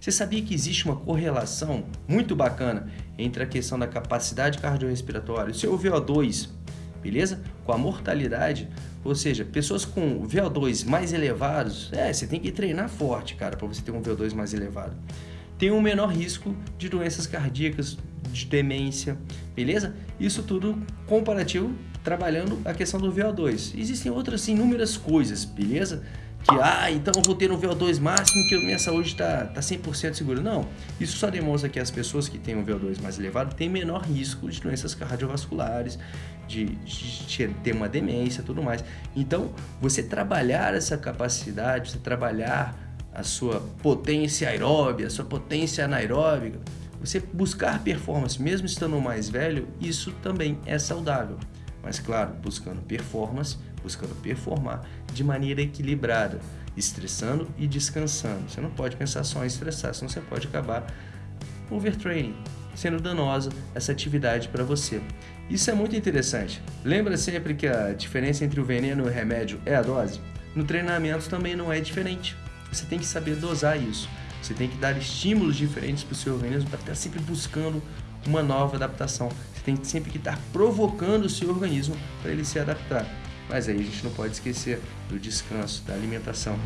Você sabia que existe uma correlação muito bacana entre a questão da capacidade cardiorrespiratória, o seu VO2, beleza? Com a mortalidade, ou seja, pessoas com VO2 mais elevados, é, você tem que treinar forte, cara, para você ter um VO2 mais elevado. Tem um menor risco de doenças cardíacas, de demência, beleza? Isso tudo comparativo trabalhando a questão do VO2. Existem outras inúmeras coisas, beleza? Que, ah, então eu vou ter um VO2 máximo que minha saúde está tá 100% tá segura. Não, isso só demonstra que as pessoas que têm um VO2 mais elevado têm menor risco de doenças cardiovasculares, de, de ter uma demência tudo mais. Então, você trabalhar essa capacidade, você trabalhar a sua potência aeróbica, a sua potência anaeróbica, você buscar performance, mesmo estando mais velho, isso também é saudável. Mas claro, buscando performance, buscando performar de maneira equilibrada, estressando e descansando. Você não pode pensar só em estressar, senão você pode acabar overtraining, sendo danosa essa atividade para você. Isso é muito interessante. Lembra sempre que a diferença entre o veneno e o remédio é a dose? No treinamento também não é diferente. Você tem que saber dosar isso. Você tem que dar estímulos diferentes para o seu organismo para estar sempre buscando uma nova adaptação. Você tem sempre que estar provocando o seu organismo para ele se adaptar. Mas aí a gente não pode esquecer do descanso, da alimentação.